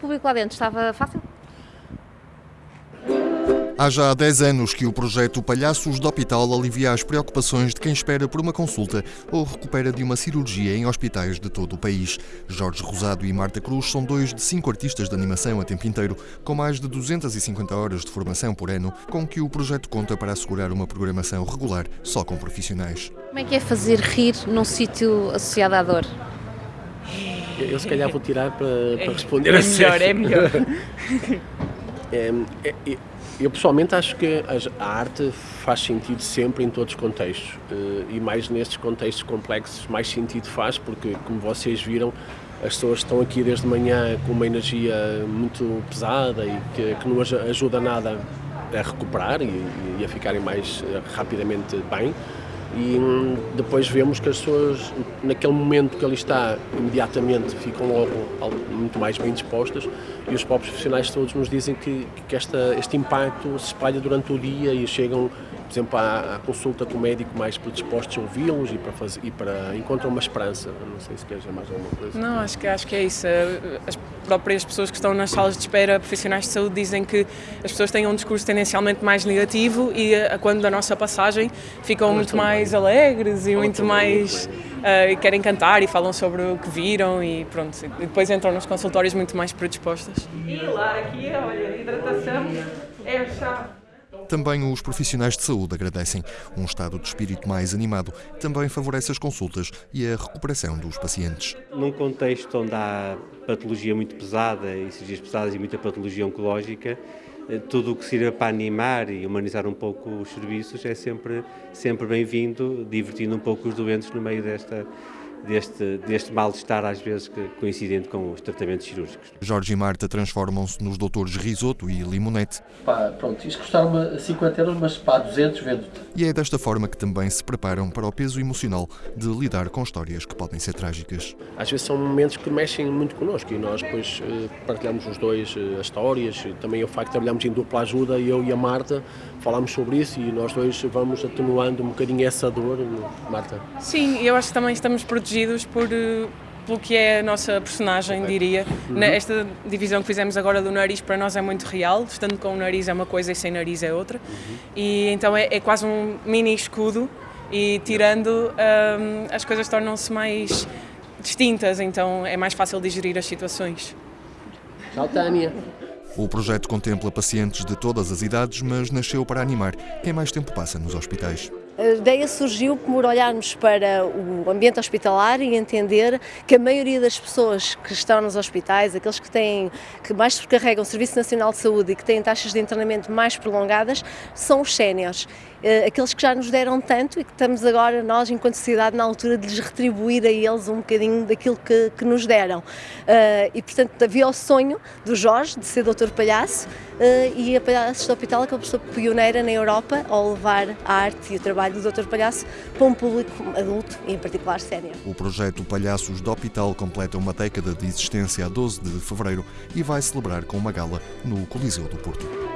O público lá dentro estava fácil? Há já 10 anos que o projeto Palhaços do Hospital alivia as preocupações de quem espera por uma consulta ou recupera de uma cirurgia em hospitais de todo o país. Jorge Rosado e Marta Cruz são dois de cinco artistas de animação a tempo inteiro, com mais de 250 horas de formação por ano, com que o projeto conta para assegurar uma programação regular só com profissionais. Como é que é fazer rir num sítio associado à dor? Eu se calhar vou tirar para, para responder é a melhor, é melhor. É, é, é, eu pessoalmente acho que a arte faz sentido sempre em todos os contextos eh, e mais nestes contextos complexos mais sentido faz porque, como vocês viram, as pessoas estão aqui desde manhã com uma energia muito pesada e que, que não ajuda nada a recuperar e, e a ficarem mais eh, rapidamente bem e hum, depois vemos que as pessoas, naquele momento que ali está, imediatamente ficam logo muito mais bem dispostas. E os próprios profissionais todos nos dizem que, que esta, este impacto se espalha durante o dia e chegam por exemplo, à, à, consulta com o médico mais predispostos a ouvi-los e para, fazer, e para encontram uma esperança. Não sei se queres mais alguma coisa. Não, acho que, acho que é isso. As próprias pessoas que estão nas salas de espera, profissionais de saúde, dizem que as pessoas têm um discurso tendencialmente mais negativo e a, quando da nossa passagem ficam muito mais bem. alegres e muito mais... Uh, querem cantar e falam sobre o que viram e pronto. E depois entram nos consultórios muito mais predispostas. E lá, aqui, olha, hidratação é a chave. Também os profissionais de saúde agradecem. Um estado de espírito mais animado também favorece as consultas e a recuperação dos pacientes. Num contexto onde há patologia muito pesada, e cirurgias pesadas e muita patologia oncológica, eh, tudo o que sirva para animar e humanizar um pouco os serviços é sempre, sempre bem-vindo, divertindo um pouco os doentes no meio desta deste, deste mal-estar, às vezes, coincidente com os tratamentos cirúrgicos. Jorge e Marta transformam-se nos doutores Risoto e Limonete. Pá, pronto, isto custava 50 euros, mas pá, 200 vendo-te. E é desta forma que também se preparam para o peso emocional de lidar com histórias que podem ser trágicas. Às vezes são momentos que mexem muito connosco e nós depois eh, partilhamos os dois eh, as histórias, também o facto de trabalharmos em dupla ajuda, eu e a Marta, falámos sobre isso e nós dois vamos atenuando um bocadinho essa dor, Marta. Sim, eu acho que também estamos protegidos por eh, pelo que é a nossa personagem, diria. Uhum. Esta divisão que fizemos agora do nariz para nós é muito real, estando com o nariz é uma coisa e sem nariz é outra. Uhum. E então é, é, quase um mini escudo e tirando um, as coisas tornam-se mais distintas, então é mais fácil digerir as situações. Tchau, Tânia. O projeto contempla pacientes de todas as idades, mas nasceu para animar quem mais tempo passa nos hospitais. A ideia surgiu por olharmos para o ambiente hospitalar e entender que a maioria das pessoas que estão nos hospitais, aqueles que têm que mais sobrecarregam o Serviço Nacional de Saúde e que têm taxas de internamento mais prolongadas, são os séniores. Eh, aqueles que já nos deram tanto e que estamos agora, nós, enquanto sociedade, na altura de lhes retribuir a eles um bocadinho daquilo que, que nos deram. Eh, e, portanto, havia o sonho do Jorge de ser doutor palhaço eh, e a Palhaços do Hospital por ser pioneira na Europa ao levar a arte e o trabalho do doutor palhaço para um público adulto e, em particular, sénior. O projeto Palhaços do Hospital completa uma década de existência a 12 de fevereiro e vai celebrar com uma gala no Coliseu do Porto.